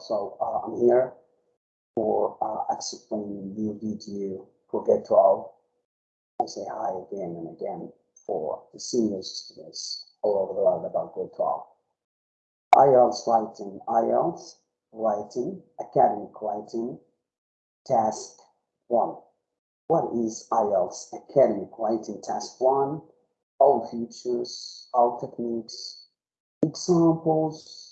so uh, I'm here for uh, explaining new video for grade 12. I say hi again and again for the senior students all over the world about grade 12. IELTS writing, IELTS writing, academic writing, task 1. What is IELTS academic writing task 1? All features, all techniques, examples,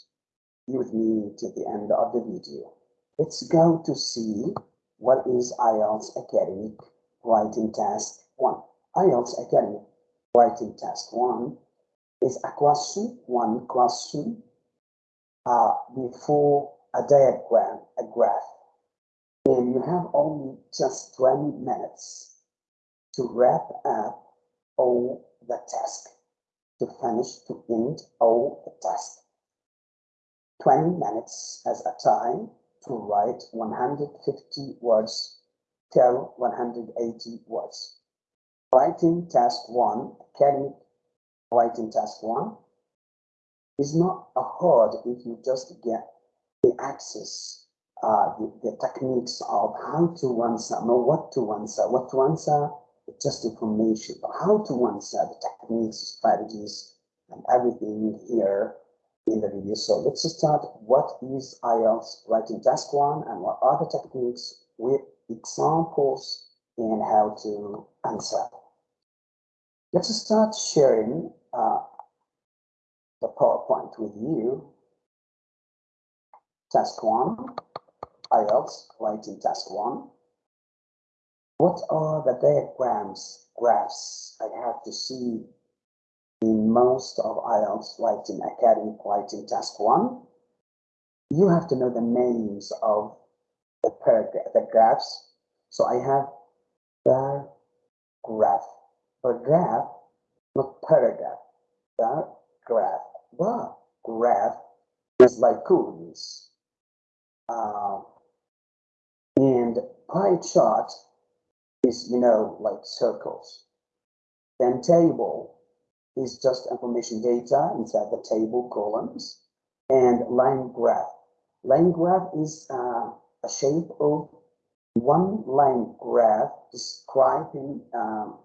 with me to the end of the video. Let's go to see what is IELTS academic writing task 1. IELTS academic writing task 1 is a question, one question uh, before a diagram, a graph. And you have only just 20 minutes to wrap up all the task, to finish, to end all the task. 20 minutes as a time to write 150 words till 180 words. Writing task one, academic writing task one, is not a hard if you just get the access, uh, the, the techniques of how to answer, know what to answer, what to answer, just information, but how to answer the techniques, strategies, and everything here in the video. So let's start. What is IELTS writing task one and what are the techniques with examples and how to answer. Let's start sharing uh, the PowerPoint with you. Task one, IELTS writing task one. What are the diagrams, graphs I have to see most of IELTS writing academic writing task one? You have to know the names of the paragraph, the graphs. So I have the graph, the graph, not paragraph, the graph. The graph is like columns. Uh, and pie chart is, you know, like circles. Then table is just information data inside the table columns. And line graph. Line graph is uh, a shape of one line graph describing um,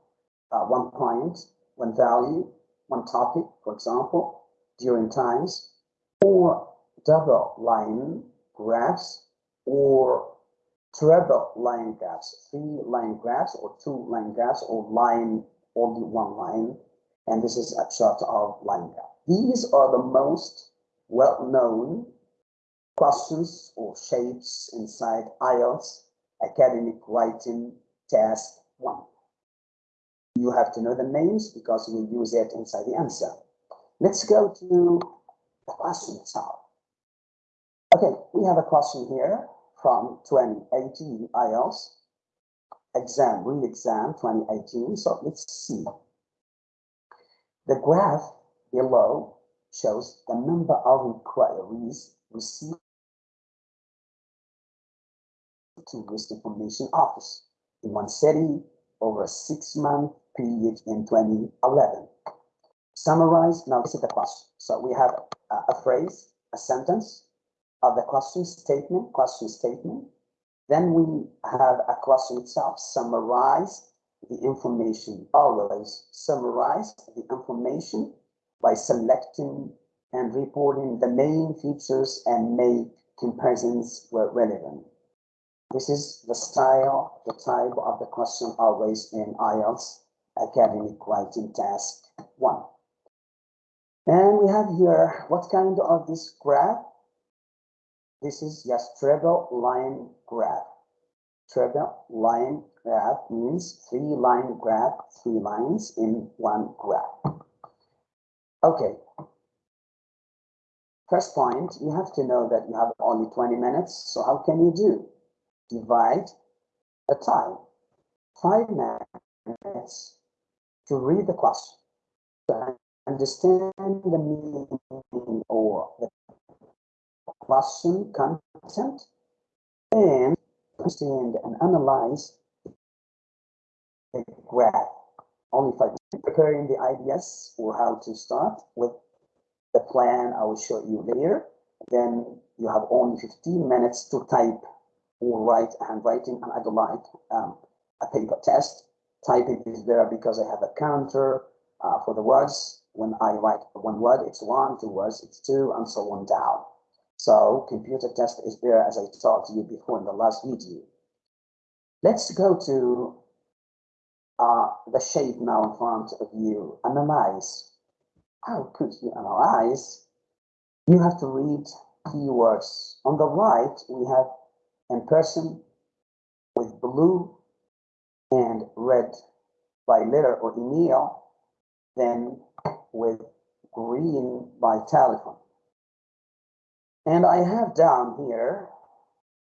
uh, one point, one value, one topic, for example, during times, or double line graphs, or triple line graphs, three line graphs, or two line graphs, or line, only one line. And this is a chart of graph. These are the most well-known questions or shapes inside IELTS academic writing task one. You have to know the names because we use it inside the answer. Let's go to the question itself. Okay, we have a question here from 2018 IELTS exam, real exam 2018. So let's see. The graph below shows the number of inquiries received to Tourist Information Office in one city over a six-month period in 2011. Summarize, now is the question. So we have a, a phrase, a sentence of the question statement, question statement. Then we have a question itself, summarize the information, always summarize the information by selecting and reporting the main features and make comparisons where relevant. This is the style, the type of the question always in IELTS academic writing task one. And we have here, what kind of this graph? This is just triple line graph. Triple line graph means three line graph, three lines in one graph. Okay. First point, you have to know that you have only 20 minutes. So how can you do? divide the time, five minutes to read the question, to understand the meaning or the question content, understand and analyze the graph. Only five preparing the ideas or how to start with the plan I will show you later. Then you have only 15 minutes to type or write handwriting, and I don't like um, a paper test. Typing is there because I have a counter uh, for the words. When I write one word, it's one, two words, it's two, and so on down. So computer test is there as I told you before in the last video. Let's go to uh, the shape now in front of you. Analyze. How could you analyze? You have to read keywords. On the right, we have in person with blue and red by letter or email, then with green by telephone. And I have down here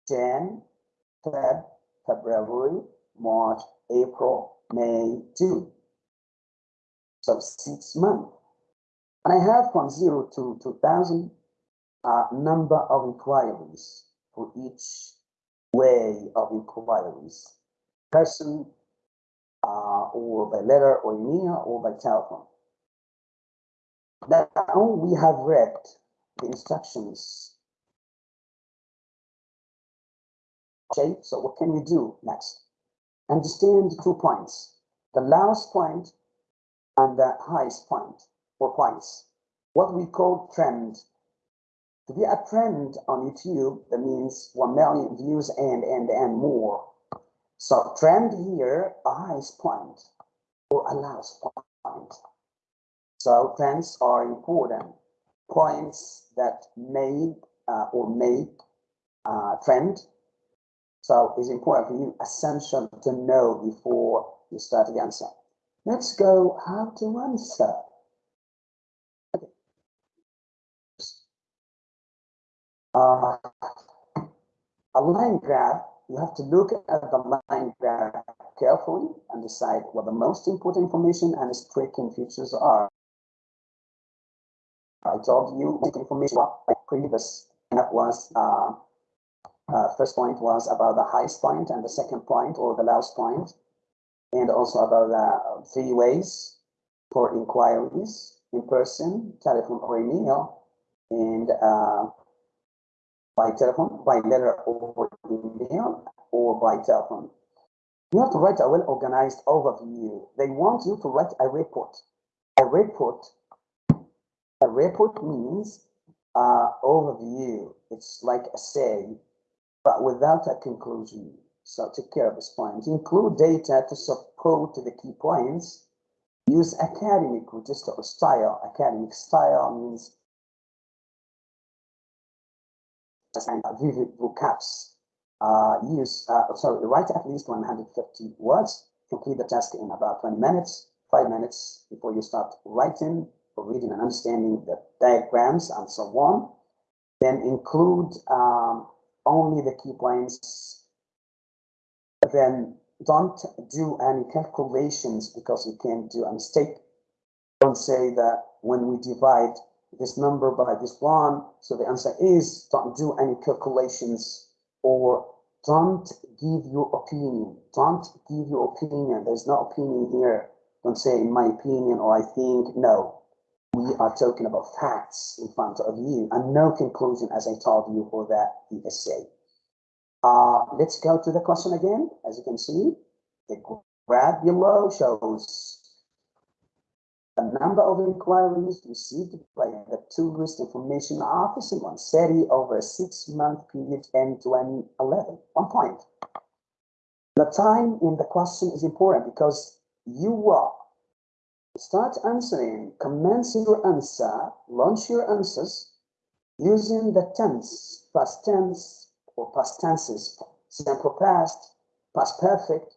Jan, Feb, February, March, April, May, June. So six months. And I have from zero to 2000 uh, number of inquiries for each way of inquiries, person uh, or by letter or email or by telephone. Now we have read instructions. Okay, so what can we do next? Understand the two points, the lowest point and the highest point or points, what we call trend. To be a trend on YouTube, that means 1 million views and, and, and more. So trend here, a highest point or a lowest point. So trends are important points that made uh, or make uh, trend. So it's important for you, essential to know before you start the answer. Let's go how to answer. Okay. Uh, a line graph, you have to look at the line graph carefully and decide what the most important information and striking features are. I told you information previous that was uh, uh, first point was about the highest point and the second point or the lowest point and also about the three ways for inquiries in person, telephone or email and uh, by telephone, by letter or email or by telephone. You have to write a well-organized overview. They want you to write a report. A report a report means uh, overview. It's like a say, but without a conclusion. So take care of this point. Include data to support the key points. Use academic register style. Academic style means vivid vocabs. Uh, use, uh, sorry, write at least 150 words. Complete the task in about 20 minutes, five minutes before you start writing for reading and understanding the diagrams and so on. Then include um, only the key points. Then don't do any calculations because you can do a mistake. Don't say that when we divide this number by this one, so the answer is don't do any calculations or don't give your opinion. Don't give your opinion. There's no opinion here. Don't say in my opinion or I think. No, we are talking about facts in front of you and no conclusion, as I told you for that essay. Uh, let's go to the question again. As you can see, the graph below shows the number of inquiries received by the Tourist Information Office in one city over a six-month period in 2011. One point. The time in the question is important because you will Start answering, commence your answer, launch your answers using the tense, past tense or past tenses, simple past, past perfect.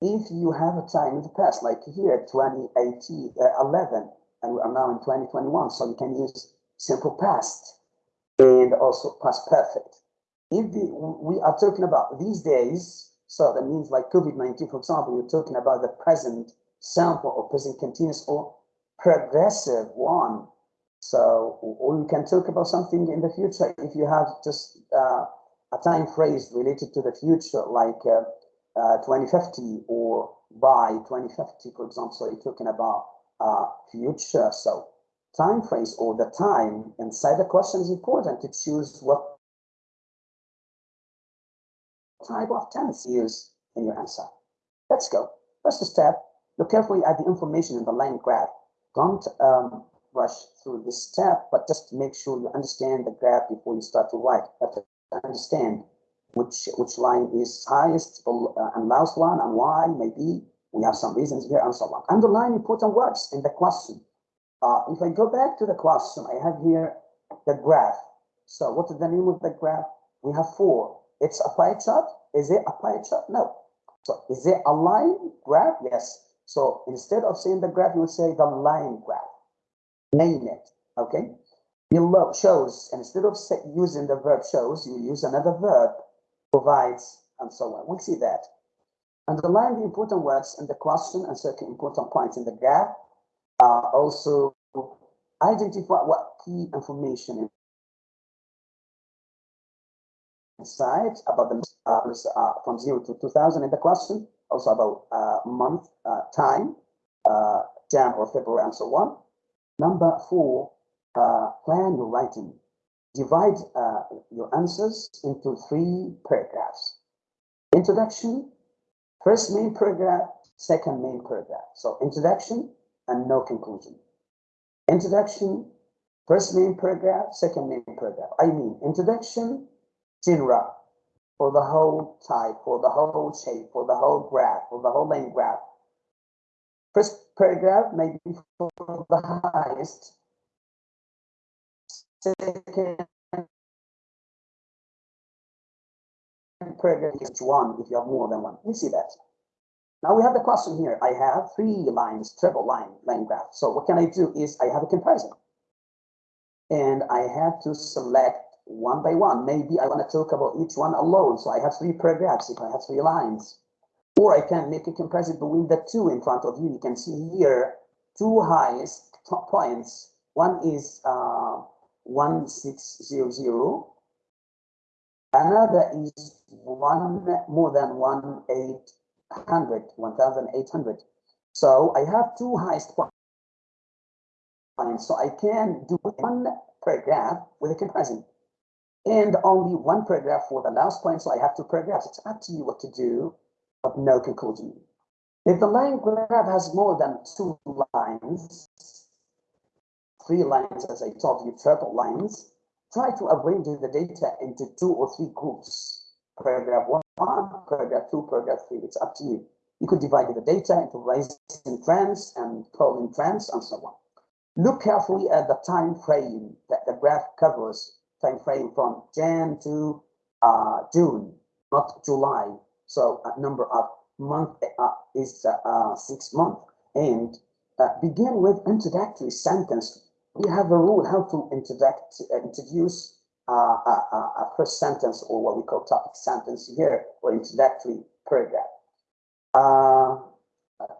If you have a time in the past, like here, 2018, uh, 11, and we are now in 2021, so you can use simple past and also past perfect. If the, we are talking about these days, so that means like COVID-19, for example, you're talking about the present sample or present continuous or progressive one. So, or you can talk about something in the future if you have just uh, a time phrase related to the future, like uh, uh, 2050 or by 2050, for example. So you're talking about uh, future. So time phrase or the time inside the question is important to choose what type of tense use in your answer. Let's go. First step, look carefully at the information in the line graph. Don't um, rush through this step, but just make sure you understand the graph before you start to write. You have to understand which which line is highest uh, and lowest one and why maybe we have some reasons here and so on. Underline important words in the question. Uh, if I go back to the question, I have here the graph. So what is the name of the graph? We have four. It's a pie chart. Is it a pie chart? No. So is it a line graph? Yes. So instead of saying the graph, you say the line graph. Name it. Okay. Below shows, instead of using the verb shows, you use another verb, provides, and so on. We see that. Underline the important words in the question and circle important points in the graph. Uh, also, identify what key information inside about the uh, from 0 to 2000 in the question, also about uh, month, uh, time, uh, Jan or February, and so on. Number four, uh, plan your writing. Divide uh, your answers into three paragraphs. Introduction, first main paragraph, second main paragraph. So introduction and no conclusion. Introduction, first main paragraph, second main paragraph. I mean, introduction, genre, for the whole type, for the whole shape, for the whole graph, for the whole line graph. First paragraph may be for the highest, second paragraph is one if you have more than one. You see that. Now we have the question here. I have three lines, triple line, line graph. So what can I do is I have a comparison. And I have to select one by one. Maybe I want to talk about each one alone. So I have three paragraphs if I have three lines. Or I can make a comparison between the two in front of you. You can see here two highest top points. One is uh, 1600. Another is one more than 1800, 1800. So I have two highest points. So I can do one paragraph with a comparison and only one paragraph for the last point. So I have two paragraphs. It's up to you what to do, but no conclusion. If the line graph has more than two lines, three lines, as I told you, triple lines, try to arrange the data into two or three groups. Paragraph one, paragraph two, paragraph three. It's up to you. You could divide the data into rising trends and falling trends and so on. Look carefully at the time frame that the graph covers, time frame from Jan to uh, June, not July. So a number of month uh, is uh, uh six months. And uh, begin with introductory sentence we have a rule how to introduct, uh, introduce uh, a, a, first sentence or what we call topic sentence here or introductory paragraph. Uh,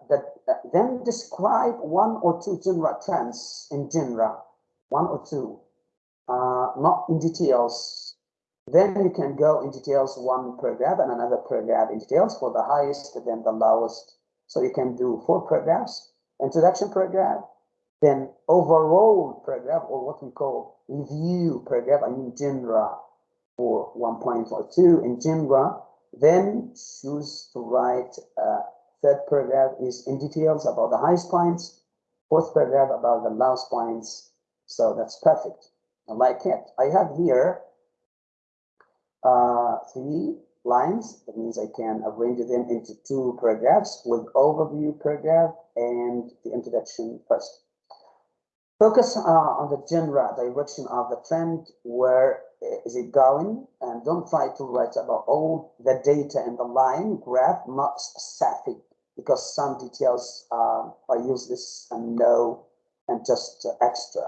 that, uh, then describe one or two genre trends in genre, one or two, uh, not in details. Then you can go in details one paragraph and another paragraph in details for the highest, then the lowest. So you can do four paragraphs, introduction paragraph, then overall paragraph or what we call review paragraph, I mean genre for 1.2 in genre, then choose to write uh, third paragraph is in details about the highest points, fourth paragraph about the lowest points. So that's perfect. Like it. I have here uh, three lines. That means I can arrange them into two paragraphs with overview paragraph and the introduction first. Focus uh, on the general direction of the trend. Where is it going? And don't try to write about all the data in the line graph, not specific, because some details uh, are useless and no, and just extra.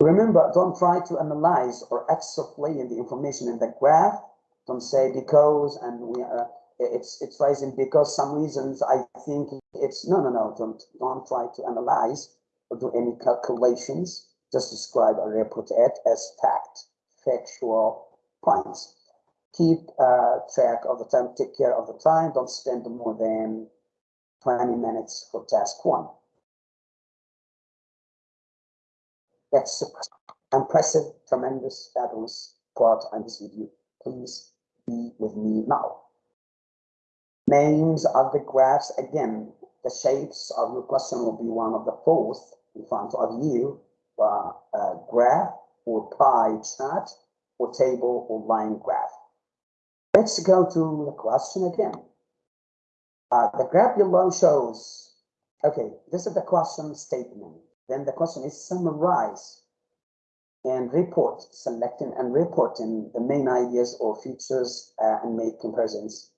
Remember, don't try to analyze or extrapolate the information in the graph. Don't say because and we uh, it's it's rising because some reasons I think it's no no no don't don't try to analyze or do any calculations, just describe or report it as fact, factual points. Keep uh, track of the time, take care of the time, don't spend more than 20 minutes for task one. That's impressive, tremendous, fabulous part on this video. Please be with me now. Names of the graphs, again, the shapes of your question will be one of the fourth in front of you, uh, uh, graph or pie chart or table or line graph. Let's go to the question again. Uh, the graph below shows, okay, this is the question statement. Then the question is summarize and report, selecting and reporting the main ideas or features uh, and make comparisons.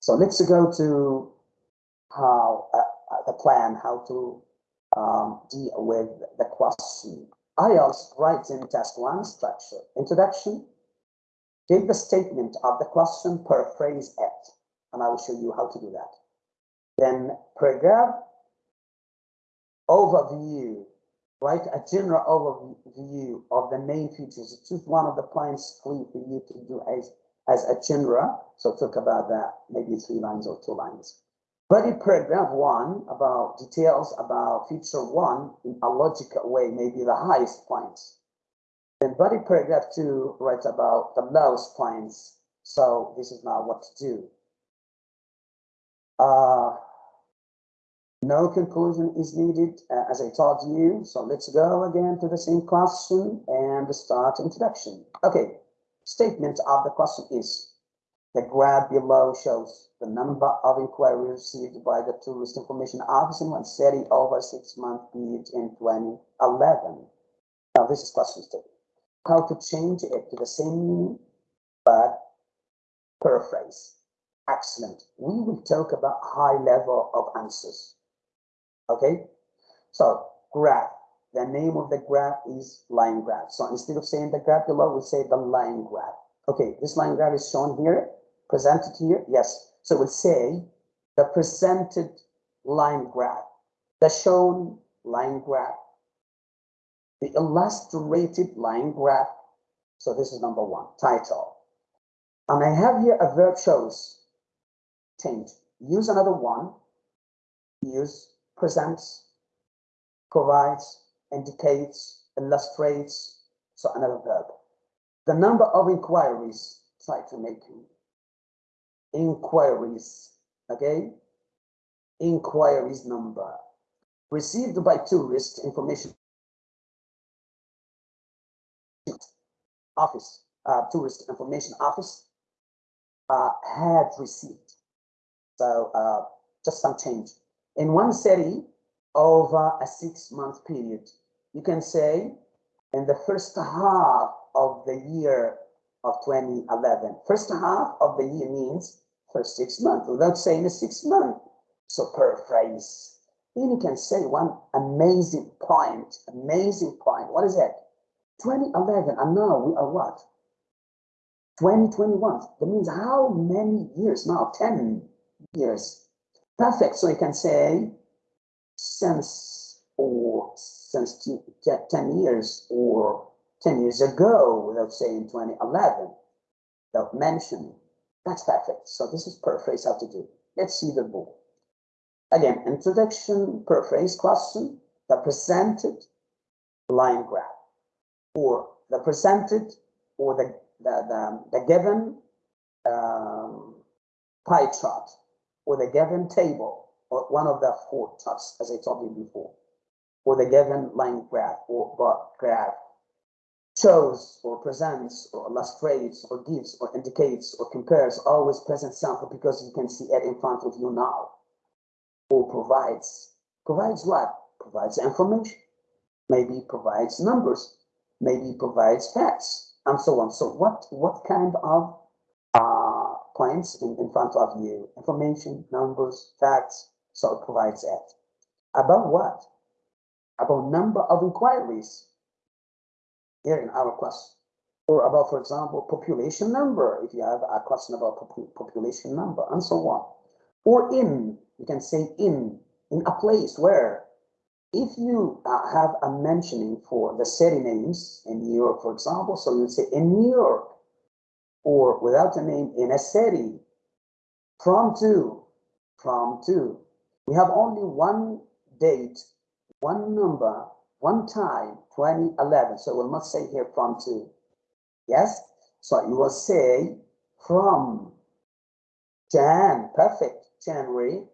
So let's go to how uh, uh the plan, how to um, deal with the question. IELTS writes in task one structure, introduction, take the statement of the question, paraphrase it, and I will show you how to do that. Then paragraph overview, write a general overview of the main features. Choose one of the points clear for you to do as, as a general. So talk about that, maybe three lines or two lines. Body paragraph one about details about feature one in a logical way, maybe the highest points. Then body paragraph two writes about the lowest points. So this is now what to do. Uh, no conclusion is needed, uh, as I told you. So let's go again to the same question and start introduction. Okay, statement of the question is, the graph below shows the number of inquiries received by the Tourist Information Office in one city over six-month period in 2011. Now this is question statement. How to change it to the same meaning, but paraphrase. Excellent. We will talk about high level of answers. Okay, so graph. The name of the graph is line graph. So instead of saying the graph below, we say the line graph. Okay, this line graph is shown here, presented here. Yes. So we'll say the presented line graph, the shown line graph, the illustrated line graph. So this is number one, title. And I have here a verb shows, change. Use another one, use presents, provides, indicates, illustrates, so another verb. The number of inquiries, try to make inquiries, okay? Inquiries number received by tourist information office, uh, tourist information office uh, had received. So uh, just some change in one city over a six month period. You can say in the first half of the year of 2011. First half of the year means first six months without saying a six month. So paraphrase. Then you can say one amazing point, amazing point. What is it? 2011 and now we are what? 2021. That means how many years now? 10 years Perfect. So you can say since or since 10 years or 10 years ago without saying 2011, without mentioning. That's perfect. So this is paraphrase how to do. Let's see the book. Again, introduction, paraphrase question, the presented line graph, or the presented or the, the, the, the given um, pie chart or the given table, or one of the four charts, as I told you before, or the given line graph or bar graph. Shows or presents or illustrates or gives or indicates or compares always present sample because you can see it in front of you now. Or provides provides what? Provides information. Maybe provides numbers. Maybe provides facts and so on. So what what kind of points in, in front of you, information, numbers, facts, so it provides that. About what? About number of inquiries here in our question. Or about, for example, population number, if you have a question about pop population number, and so on. Or in, you can say in, in a place where if you uh, have a mentioning for the city names in New York, for example, so you say in New York, or without a name in a city from to we have only one date one number one time, 2011. So we'll not say here from to. Yes? So you will say from Jan, perfect, January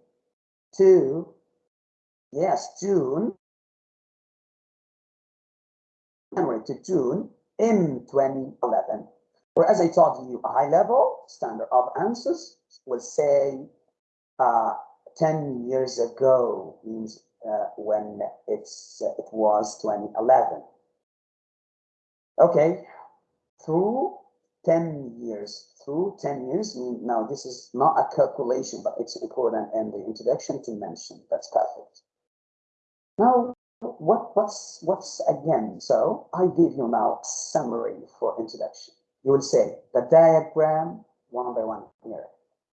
to, yes, June, January to June in 2011. Or as I told you, a high level standard of answers will say uh, 10 years ago means uh, when it's uh, it was 2011. Okay, through 10 years, through 10 years, now this is not a calculation, but it's important in the introduction to mention. That's perfect. Now, what what's what's again? So I give you now summary for introduction. You will say the diagram one by one here.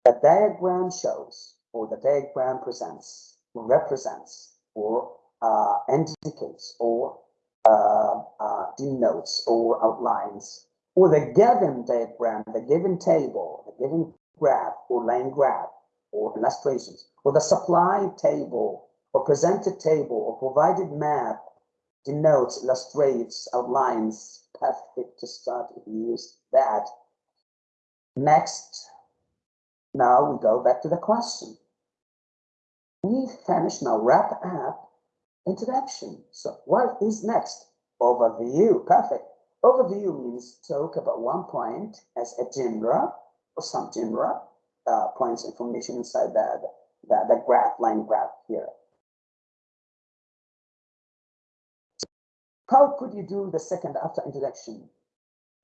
The diagram shows or the diagram presents represents or uh, indicates or uh, uh, denotes or outlines or the given diagram, the given table, the given graph or line graph or illustrations or the supply table or presented table or provided map denotes, illustrates, outlines, perfect to start if you use that. Next, now we go back to the question. We finish now, wrap up introduction. So what is next? Overview, perfect. Overview means talk about one point as a genre or some genre, uh, points information inside the, the, the graph, line graph here. How could you do the second after introduction?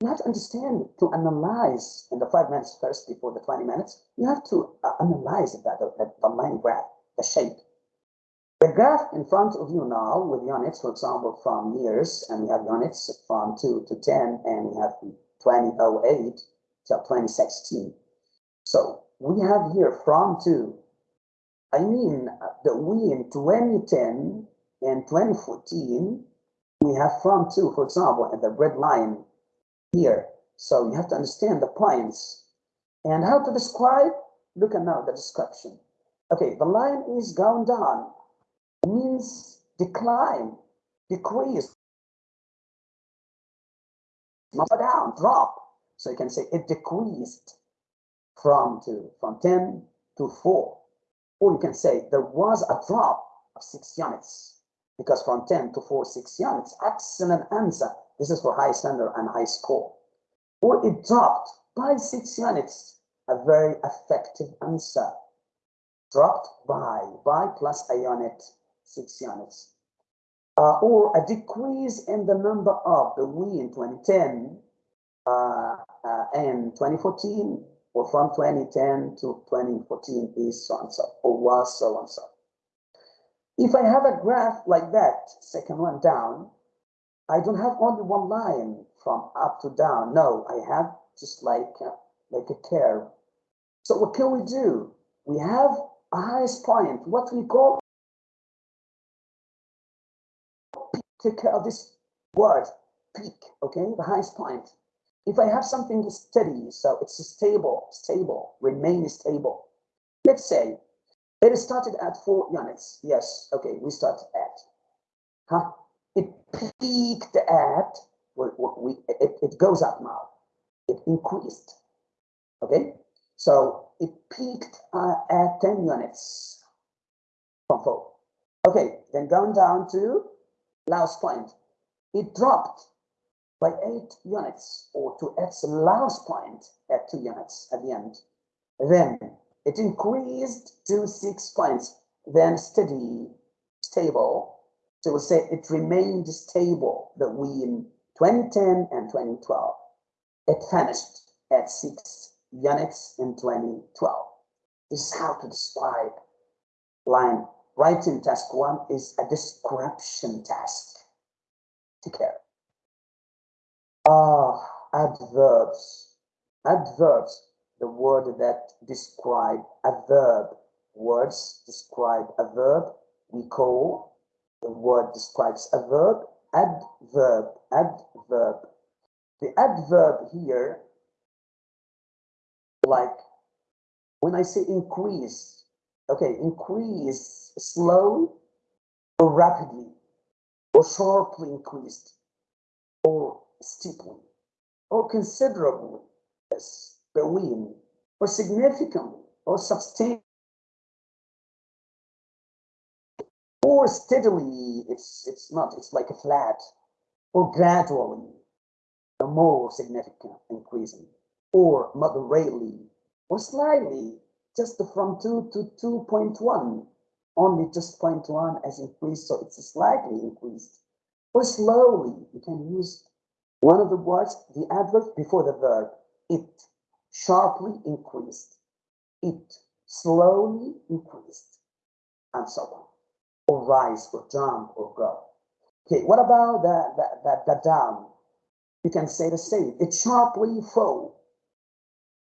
You have to understand to analyze in the five minutes first before the 20 minutes, you have to uh, analyze that, the, the line graph, the shape. The graph in front of you now with units, for example, from years, and we have units from 2 to 10, and we have 2008 till 2016. So we have here from 2. I mean, that we in 2010 and 2014 we have from two, for example, and the red line here. So you have to understand the points. And how to describe? Look at now the description. Okay, the line is going down, means decline, decrease, not down, drop. So you can say it decreased from two, from 10 to 4. Or you can say there was a drop of six units because from 10 to 4, 6 units, excellent answer. This is for high standard and high score. Or it dropped by 6 units, a very effective answer. Dropped by, by plus a unit, 6 units. Uh, or a decrease in the number of the we in 2010 uh, uh, and 2014, or from 2010 to 2014 is so and so, or was so and so. If I have a graph like that, second one down, I don't have only one line from up to down. No, I have just like, uh, like a curve. So what can we do? We have a highest point, what we call, take care of this word, peak, okay, the highest point. If I have something steady, so it's stable, stable, remain stable. Let's say it started at four units. Yes, okay, we started at. Huh? It peaked at, we, we, it, it goes up now. It increased. Okay, so it peaked uh, at 10 units from four. Okay, then going down to last point. It dropped by eight units or to its last point at two units at the end. Then it increased to six points, then steady, stable. So we'll say it remained stable between 2010 and 2012. It finished at six units in 2012. This is how to describe line. Writing task one is a description task. Take care. Ah, adverbs. Adverbs the word that describe a verb. Words describe a verb. We call the word describes a verb adverb. Adverb. The adverb here, like when I say increase, okay, increase slow or rapidly, or sharply increased, or steeply, or considerably, yes, between, or significantly, or substantially, or steadily, it's, it's not, it's like a flat, or gradually, a more significant increasing, or moderately, or slightly, just from 2 to 2.1, only just 0.1 as increased, so it's slightly increased. Or slowly, you can use one of the words, the adverb before the verb. It sharply increased. It slowly increased, and so on. Or rise, or jump, or go. Okay, what about the, the, the, the down? You can say the same. It sharply fall,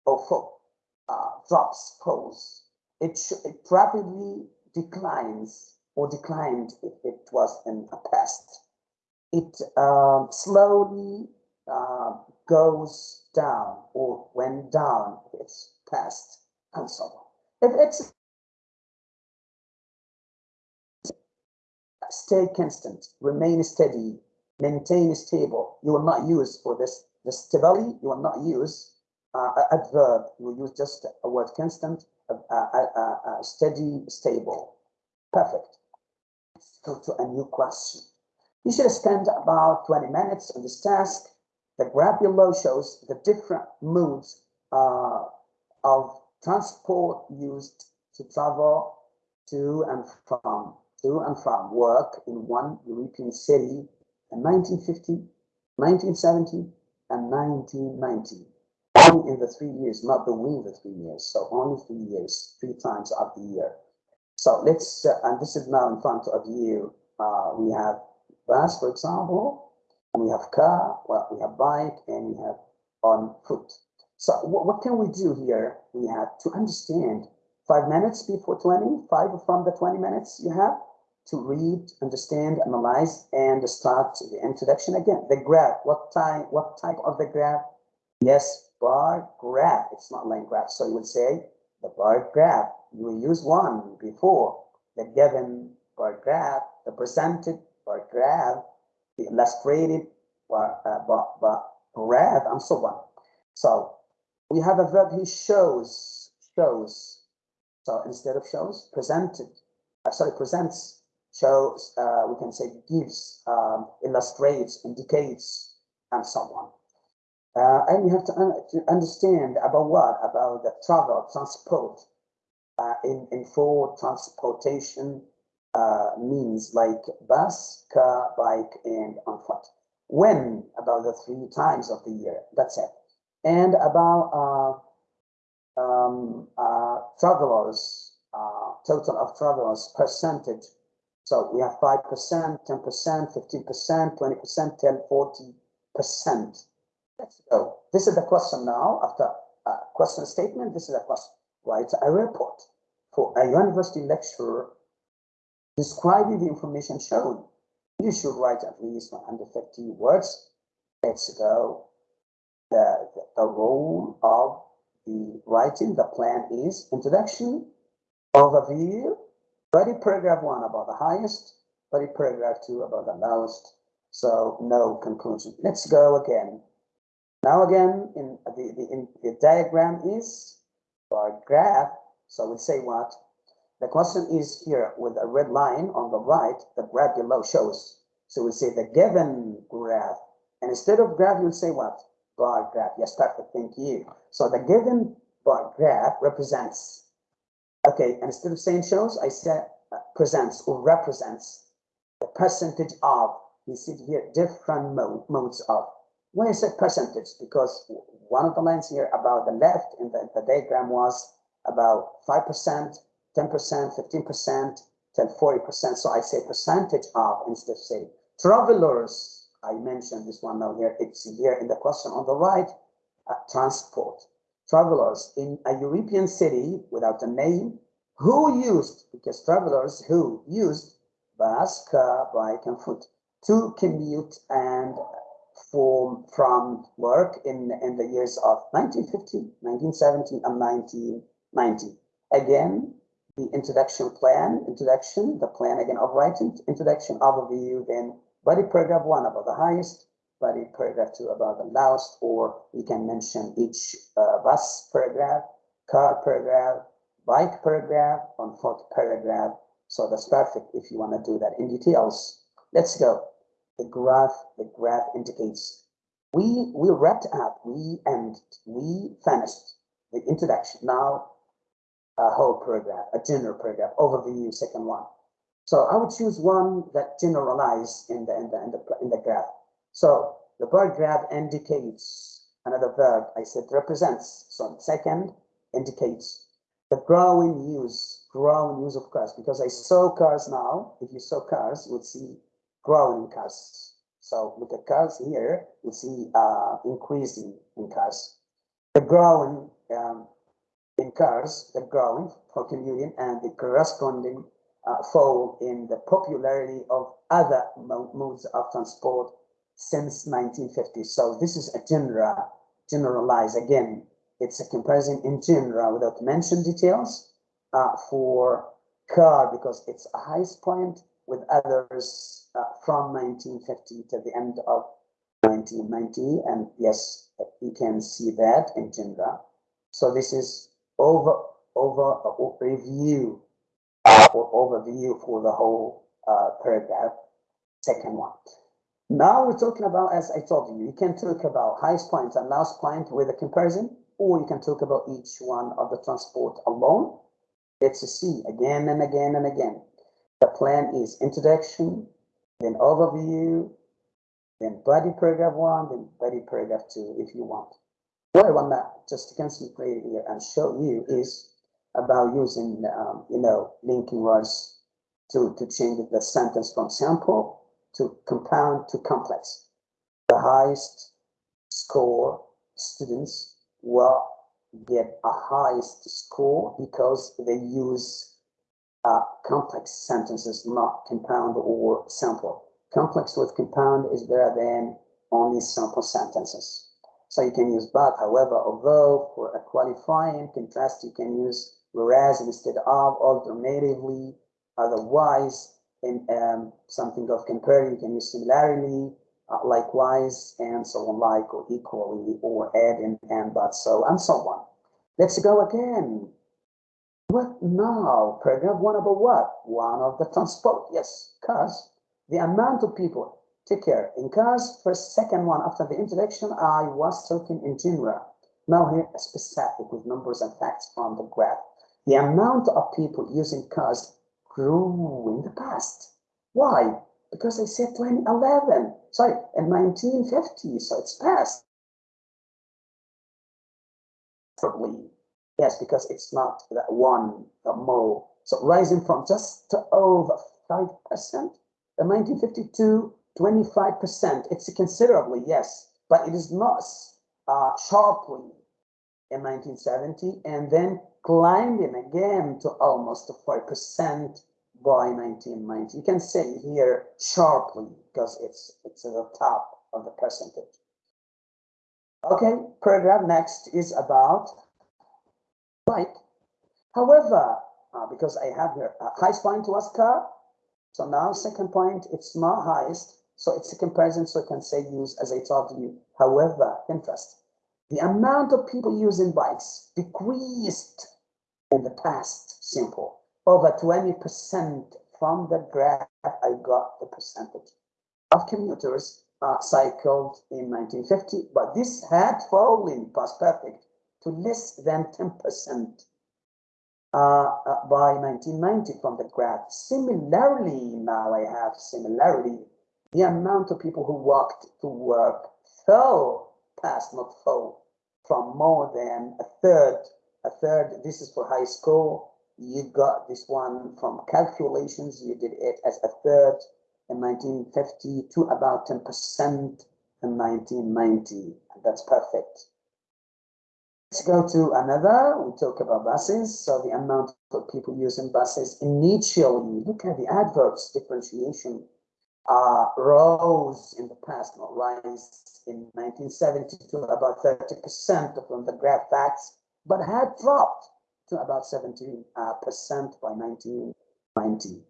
or fall, uh, drops, falls. It, it rapidly declines or declined if it was in the past. It uh, slowly uh, goes down or went down it's past and so on. If it's stay constant, remain steady, maintain stable, you will not use for this the stability, you will not use uh, adverb, you will use just a word constant uh, uh, steady, stable. Perfect. Let's go to a new question. You should spend about 20 minutes on this task. The graph below shows the different modes uh, of transport used to travel to and from to and from work in one European city in 1950, 1970, and 1990 only in the three years, not between the three years. So only three years, three times of the year. So let's, uh, and this is now in front of you. Uh, we have bus, for example, we have car, well, we have bike, and we have on foot. So what, what can we do here? We have to understand five minutes before 20, five from the 20 minutes you have to read, understand, analyze, and start the introduction again. The graph, what type, what type of the graph? Yes, bar graph. It's not line graph. So you would say the bar graph. You will use one before the given bar graph, the presented bar graph, illustrated bar, uh, bar graph, and so on. So we have a verb he shows, shows. So instead of shows, presented, uh, sorry, presents, shows, uh, we can say gives, um, illustrates, indicates, and so on. Uh, and you have to, un to, understand about what? About the travel, transport, uh, in, in for transportation uh, means like bus, car, bike, and on foot. When? About the three times of the year. That's it. And about uh, um, uh, travelers, uh, total of travelers percentage. So we have 5%, 10%, 15%, 20%, 10, 40%. Let's go. This is the question now. After a question statement, this is a question. Write a report for a university lecturer describing the information shown. You should write at least 150 words. Let's go. The, the, role of the writing, the plan is introduction, overview, body paragraph one about the highest, body paragraph two about the lowest. So no conclusion. Let's go again. Now again, in the, the, in the diagram is bar graph. So we say what? The question is here with a red line on the right, the graph below shows. So we say the given graph. And instead of graph, you'll say what? Bar graph. Yes, perfect. Thank you. So the given bar graph represents. Okay, and instead of saying shows, I said uh, presents or represents the percentage of. You see here different mode, modes of when I said percentage, because one of the lines here about the left in the, the diagram was about 5%, 10%, 15%, till 40%. So I say percentage of instead of say travelers. I mentioned this one now here. It's here in the question on the right. Uh, transport. Travelers in a European city without a name who used, because travelers who used bus, car, bike, and foot to commute and from, from work in, in the years of 1950, 1970, and 1990. Again, the introduction plan, introduction, the plan again of writing, introduction, overview, then body paragraph one about the highest, body paragraph two about the lowest, or you can mention each uh, bus paragraph, car paragraph, bike paragraph, on fourth paragraph. So that's perfect if you want to do that in details. Let's go. The graph, the graph indicates we we wrapped up, we and we finished the introduction. Now a whole paragraph, a general paragraph, overview, second one. So I would choose one that generalize in the in the in the in the graph. So the paragraph indicates another verb. I said represents. So second indicates the growing use, growing use of cars. Because I saw cars now. If you saw cars, you would see growing cars. So look at cars here. You see uh, increasing in cars. The growing um, in cars, the growing for commuting, and the corresponding uh, fall in the popularity of other modes of transport since 1950. So this is a general, generalize again. It's a comparison in general without mention details uh, for car because it's a highest point with others uh, from 1950 to the end of 1990. And yes, you can see that in general. So this is over over review or overview for the whole uh, paragraph. Second one. Now we're talking about, as I told you, you can talk about highest point and last point with a comparison, or you can talk about each one of the transport alone. Let's see again and again and again. The plan is introduction, then overview, then body paragraph one, then body paragraph two, if you want. What I want to just concentrate here and show you is about using, um, you know, linking words to, to change the sentence from simple to compound to complex. The highest score students will get a highest score because they use uh, complex sentences, not compound or simple. Complex with compound is better than only simple sentences. So you can use but, however, although for a qualifying contrast, you can use whereas instead of, alternatively, otherwise, in um, something of comparing, you can use similarly, uh, likewise, and so on, like or equally, or add and, and but so, and so on. Let's go again. What now? Paragraph one about what? One of the transport, yes, because The amount of people, take care. In cars, first, second one, after the introduction, I was talking in general. Now here, specific with numbers and facts from the graph. The amount of people using cars grew in the past. Why? Because I said 2011, sorry, in 1950, so it's past. Probably, yes, because it's not that one more. So rising from just over 5% in 1952, 25%. It's considerably, yes, but it is not uh, sharply in 1970 and then climbing again to almost 5% by 1990. You can say here sharply because it's it's at the top of the percentage. Okay, paragraph next is about bike. However, uh, because I have here a highest point was car, so now second point, it's not highest, so it's a comparison, so I can say use as I told you. However, interest. The amount of people using bikes decreased in the past simple. Over 20% from the graph, I got the percentage of commuters uh, cycled in 1950, but this had fallen past perfect to less than 10% uh, uh, by 1990 from the graph. Similarly, now I have similarity, the amount of people who walked to work fell past, not fell, from more than a third a third, this is for high school. You got this one from calculations. You did it as a third in 1950 to about 10% in 1990. That's perfect. Let's go to another. We talk about buses. So the amount of people using buses initially, look at the adverbs differentiation, uh, rose in the past, not rise in 1970 to about 30% from the graph facts but had dropped to about 17% uh, by 1990.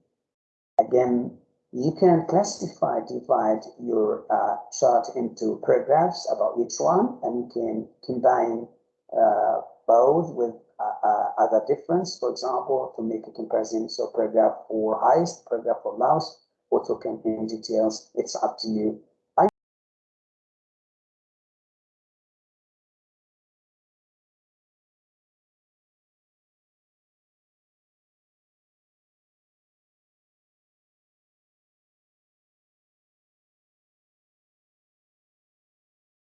Again, You can classify, divide your uh, chart into paragraphs about each one, and you can combine uh, both with uh, uh, other difference, for example, to make a comparison. So paragraph for highest, paragraph for lowest, or to in details. It's up to you